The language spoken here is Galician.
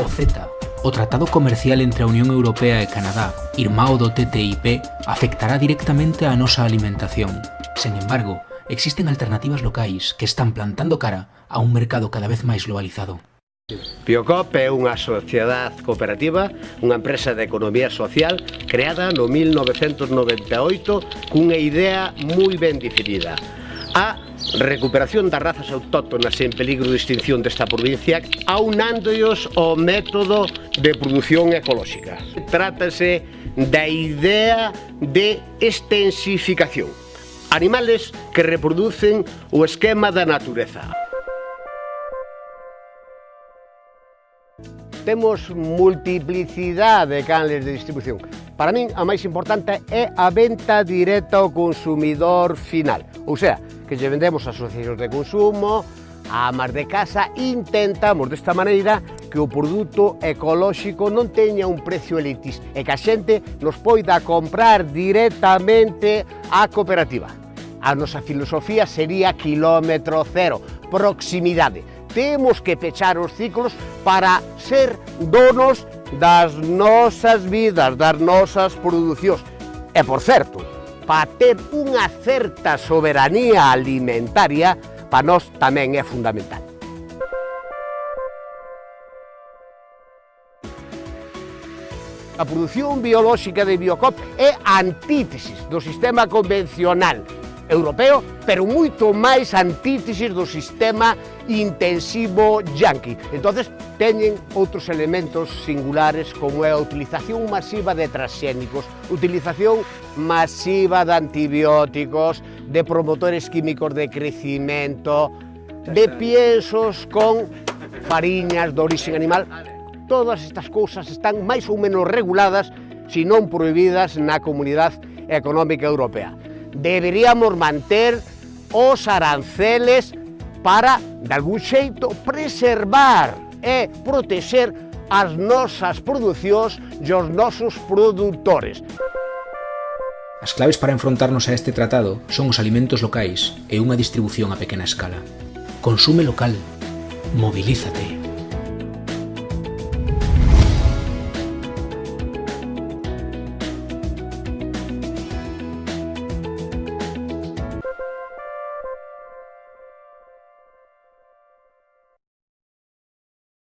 O CETA, o Tratado Comercial entre a Unión Europea e Canadá, irmao do TTIP, afectará directamente á nosa alimentación. Sen embargo, existen alternativas locais que están plantando cara a un mercado cada vez máis globalizado. Biocop é unha sociedade cooperativa, unha empresa de economía social creada no 1998 cunha idea moi ben definida, a recuperación das razas autóctonas en peligro de extinción desta provincia aunándoos ao método de produción ecolóxica. Trátase da idea de extensificación, animales que reproducen o esquema da natureza. Temos multiplicidade de canles de distribución. Para min, a máis importante é a venta directa ao consumidor final. Ou sea, que lle vendemos a asociacións de consumo, a amas de casa, intentamos desta maneira que o produto ecolóxico non teña un precio elitista e que a xente nos poida comprar directamente á cooperativa. A nosa filosofía sería kilómetro cero, proximidade. Temos que pechar os ciclos para ser donos das nosas vidas, das nosas producións. E, por certo, para ter unha certa soberanía alimentaria, para nós tamén é fundamental. A produción biolóxica de Biocop é antítesis do sistema convencional europeo, pero moito máis antítesis do sistema intensivo yanqui. Entonces teñen outros elementos singulares como é a utilización masiva de transxénicos, utilización masiva de antibióticos, de promotores químicos de crecimento, de piensos con fariñas de origen animal. Todas estas cousas están máis ou menos reguladas, se non prohibidas, na Comunidade Económica Europea deberíamos manter os aranceles para, de algún xeito, preservar e protexer as nosas producións e os nosos produtores. As claves para enfrontarnos a este tratado son os alimentos locais e unha distribución a pequena escala. Consume local. Mobilízate.